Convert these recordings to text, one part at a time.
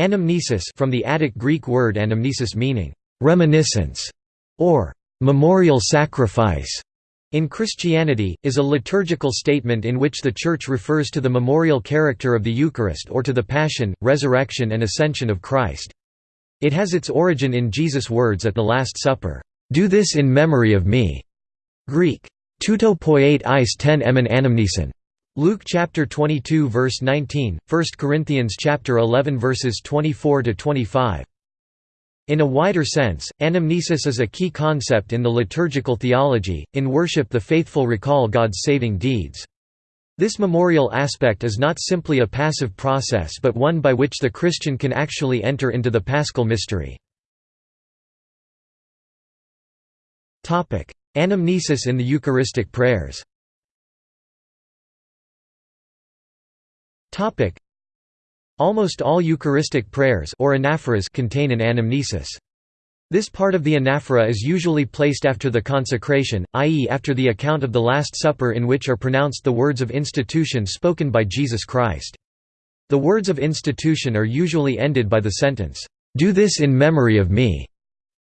Anamnesis from the Attic Greek word anamnesis meaning reminiscence or memorial sacrifice. In Christianity, is a liturgical statement in which the Church refers to the memorial character of the Eucharist or to the Passion, Resurrection and Ascension of Christ. It has its origin in Jesus' words at the Last Supper, "'Do this in memory of me' Greek, "'tuto poiet eis ten emen anamnesin' Luke chapter 22 verse 19, 1 Corinthians chapter 11 verses 24 to 25. In a wider sense, anamnesis is a key concept in the liturgical theology. In worship, the faithful recall God's saving deeds. This memorial aspect is not simply a passive process but one by which the Christian can actually enter into the paschal mystery. Anamnesis in the Eucharistic prayers Almost all Eucharistic prayers or anaphoras contain an anamnesis. This part of the anaphora is usually placed after the consecration, i.e. after the account of the Last Supper in which are pronounced the words of institution spoken by Jesus Christ. The words of institution are usually ended by the sentence, "'Do this in memory of me'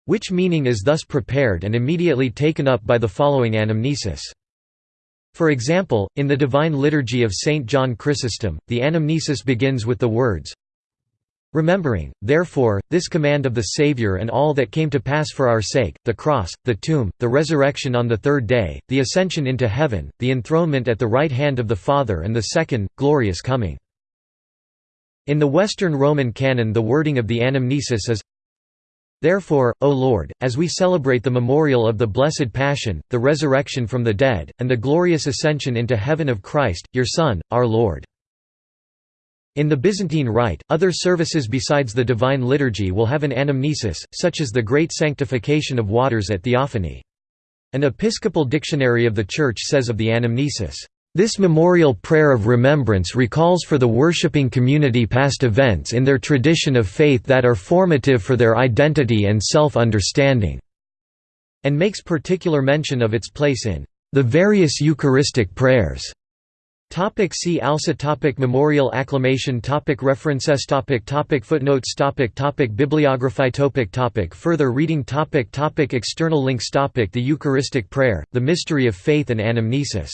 which meaning is thus prepared and immediately taken up by the following anamnesis. For example, in the Divine Liturgy of St. John Chrysostom, the anamnesis begins with the words, Remembering, therefore, this command of the Saviour and all that came to pass for our sake, the cross, the tomb, the resurrection on the third day, the ascension into heaven, the enthronement at the right hand of the Father and the second, glorious coming." In the Western Roman canon the wording of the anamnesis is Therefore, O Lord, as we celebrate the memorial of the Blessed Passion, the resurrection from the dead, and the glorious ascension into heaven of Christ, your Son, our Lord. In the Byzantine Rite, other services besides the Divine Liturgy will have an anamnesis, such as the Great Sanctification of Waters at Theophany. An episcopal dictionary of the Church says of the anamnesis, this memorial prayer of remembrance recalls for the worshipping community past events in their tradition of faith that are formative for their identity and self-understanding", and makes particular mention of its place in the various Eucharistic prayers. Topic see also topic Memorial acclamation topic References topic topic Footnotes topic topic Bibliography topic topic Further reading topic topic External links topic The Eucharistic Prayer, The Mystery of Faith and Anamnesis